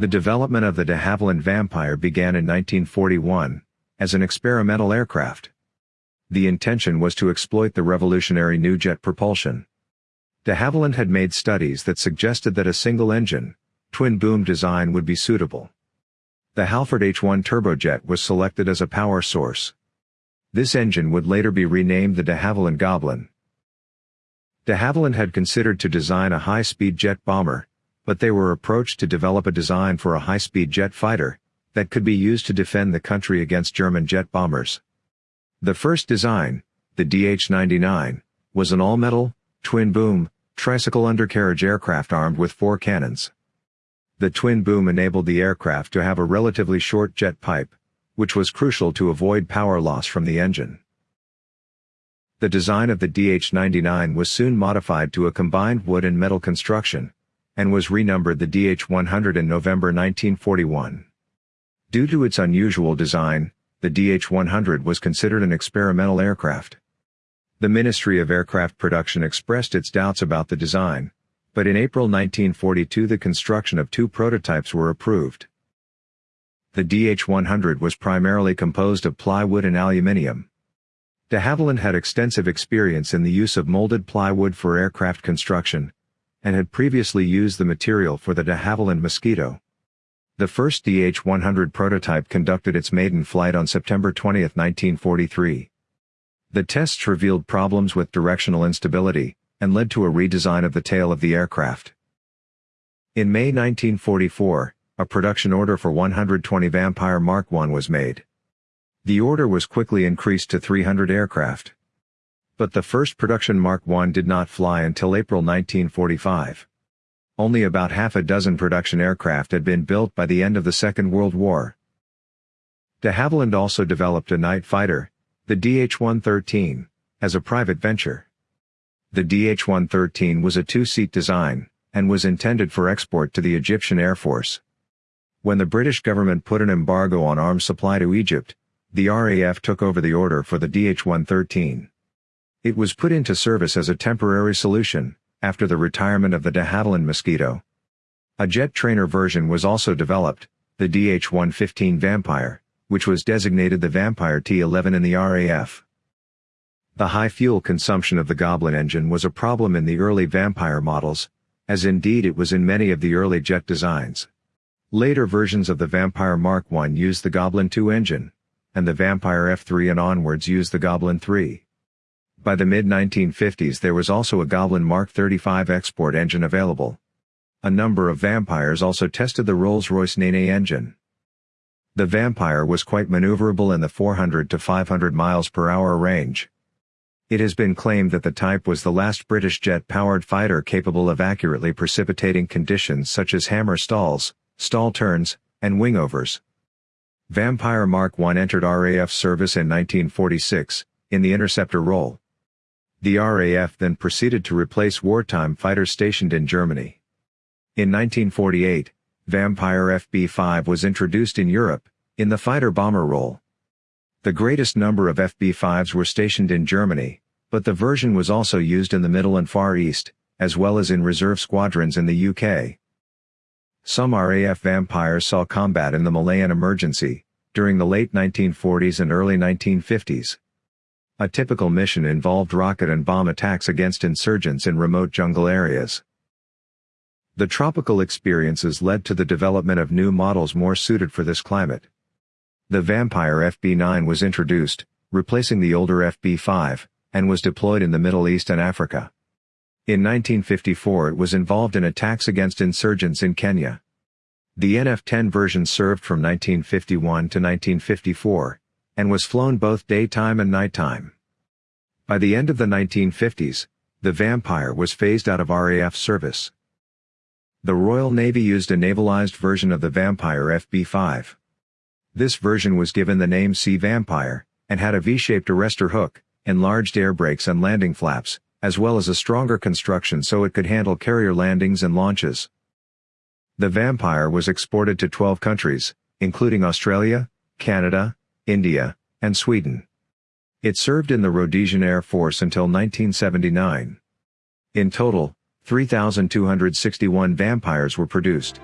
The development of the de Havilland Vampire began in 1941, as an experimental aircraft. The intention was to exploit the revolutionary new jet propulsion. De Havilland had made studies that suggested that a single-engine, twin-boom design would be suitable. The Halford H-1 turbojet was selected as a power source. This engine would later be renamed the de Havilland Goblin. De Havilland had considered to design a high-speed jet bomber, but they were approached to develop a design for a high-speed jet fighter, that could be used to defend the country against German jet bombers. The first design, the DH-99, was an all-metal, twin-boom, tricycle undercarriage aircraft armed with four cannons. The twin boom enabled the aircraft to have a relatively short jet pipe, which was crucial to avoid power loss from the engine. The design of the DH-99 was soon modified to a combined wood and metal construction, and was renumbered the DH-100 in November 1941. Due to its unusual design, the DH-100 was considered an experimental aircraft. The Ministry of Aircraft Production expressed its doubts about the design, but in April 1942 the construction of two prototypes were approved. The DH-100 was primarily composed of plywood and aluminium. De Havilland had extensive experience in the use of molded plywood for aircraft construction, and had previously used the material for the de Havilland Mosquito. The first DH-100 prototype conducted its maiden flight on September 20, 1943. The tests revealed problems with directional instability, and led to a redesign of the tail of the aircraft. In May 1944, a production order for 120 Vampire Mark I was made. The order was quickly increased to 300 aircraft. But the first production Mark I did not fly until April 1945. Only about half a dozen production aircraft had been built by the end of the Second World War. De Havilland also developed a night fighter, the DH-113, as a private venture. The DH-113 was a two-seat design, and was intended for export to the Egyptian Air Force. When the British government put an embargo on arms supply to Egypt, the RAF took over the order for the DH-113. It was put into service as a temporary solution, after the retirement of the de Havilland Mosquito. A jet trainer version was also developed, the DH-115 Vampire which was designated the Vampire T-11 in the RAF. The high fuel consumption of the Goblin engine was a problem in the early Vampire models, as indeed it was in many of the early jet designs. Later versions of the Vampire Mark I used the Goblin II engine, and the Vampire F3 and onwards used the Goblin III. By the mid-1950s there was also a Goblin Mark 35 export engine available. A number of Vampires also tested the Rolls-Royce Nene engine. The Vampire was quite maneuverable in the 400 to 500 miles per hour range. It has been claimed that the type was the last British jet-powered fighter capable of accurately precipitating conditions such as hammer stalls, stall turns, and wingovers. Vampire Mark I entered RAF service in 1946, in the interceptor role. The RAF then proceeded to replace wartime fighters stationed in Germany. In 1948, Vampire FB-5 was introduced in Europe, in the fighter-bomber role. The greatest number of FB-5s were stationed in Germany, but the version was also used in the Middle and Far East, as well as in reserve squadrons in the UK. Some RAF Vampires saw combat in the Malayan emergency, during the late 1940s and early 1950s. A typical mission involved rocket and bomb attacks against insurgents in remote jungle areas. The tropical experiences led to the development of new models more suited for this climate. The Vampire FB-9 was introduced, replacing the older FB-5, and was deployed in the Middle East and Africa. In 1954 it was involved in attacks against insurgents in Kenya. The NF-10 version served from 1951 to 1954, and was flown both daytime and nighttime. By the end of the 1950s, the Vampire was phased out of RAF service. The Royal Navy used a navalized version of the Vampire FB-5. This version was given the name Sea Vampire, and had a V-shaped arrestor hook, enlarged air brakes and landing flaps, as well as a stronger construction so it could handle carrier landings and launches. The Vampire was exported to 12 countries, including Australia, Canada, India, and Sweden. It served in the Rhodesian Air Force until 1979. In total, 3,261 vampires were produced.